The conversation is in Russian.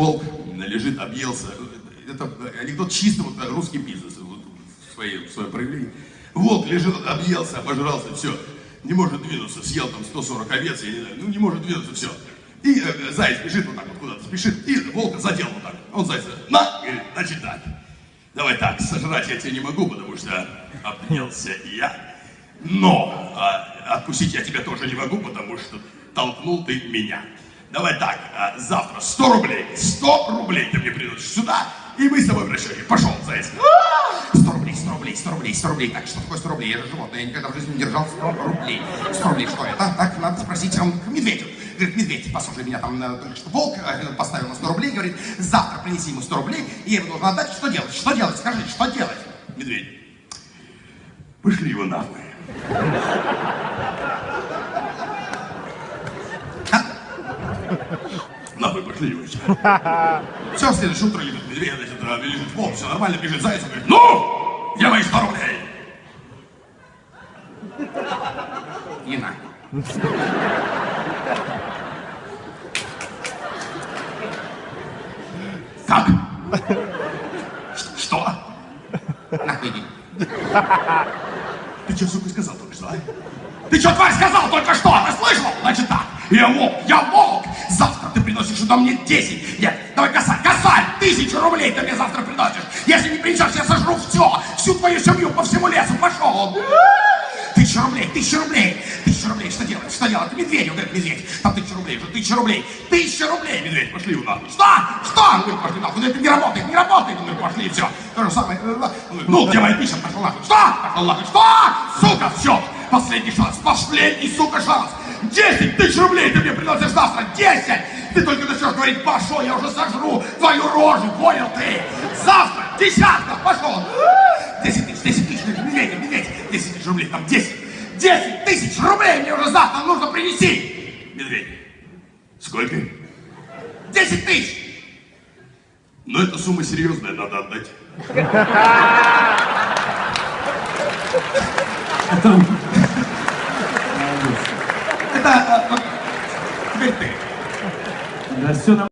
волк лежит, объелся. Это анекдот чисто вот русский бизнес, вот, в, своем, в своем проявлении. Волк лежит, объелся, обожрался, все. Не может двинуться, съел там 140 овец, я не знаю, ну не может двинуться, все. И э, заяц бежит вот так вот куда-то, спешит, и волка задел вот так. Он зайца, на, говорит, значит так. Давай так, сожрать я тебя не могу, потому что обнялся я. Но а, откусить я тебя тоже не могу, потому что толкнул ты меня. Давай так, а, завтра 100 рублей, 100 рублей ты мне приносишь сюда, и мы с тобой в расчете. Пошел, заяц. 100 рублей, 100 рублей, 100 рублей, 100 рублей. Так, что такое 100 рублей? Я же животное, я никогда в жизни не держал 100 рублей. 100 рублей, что это? Так, надо спросить он к медведю. Говорит, медведь, послушай меня, там э, только что волк э, поставил на 100 рублей, говорит, завтра принеси ему 100 рублей, и я ему должен отдать. Что делать? Что делать? Скажи, что делать? Медведь. Пошли его нахуй. Еще. Все, в следующее утро лежит медведь, значит, э, лежит волк, все нормально, бежит заяц, говорит, ну, где мои 100 рублей? И на. Как? Что? Нахуй иди. Ты что, сука, сказал только что, а? Ты что, тварь, сказал только что? Ты слышал? Значит так, я волк, я волк. Ты приносишь сюда мне 10. Нет, давай косарь, косарь, тысячу рублей ты мне завтра приносишь. Если не принесешь, я сожру все, всю твою семью по всему лесу. Пошел. Тысяча рублей, тысяча рублей, тысяча рублей, что делать, что делать? Медведю, говорит медведь, там тысяча рублей, уже тысяча рублей, тысяча рублей, медведь, пошли его нахуй. Что? Что? Он говорит, пошли нахуй, ну это не работает, не работает, он говорит, пошли, все. То же самое, он говорит, ну, где моя тысяча, пошел нахуй. Что? Пошел нахуй, что? Сука, все, последний шанс, последний, сука, шанс. Десять тысяч рублей ты мне приносишь завтра, десять! Ты только начнешь говорить, пошел, я уже сожру твою рожу, понял ты? Завтра, десятка, пошел. Десять тысяч, десять тысяч, медведь, медведь, десять тысяч рублей, там десять. Десять тысяч рублей мне уже завтра нужно принести. Медведь, сколько? Десять тысяч. Но эта сумма серьезная, надо отдать. Это... Это, а, вот,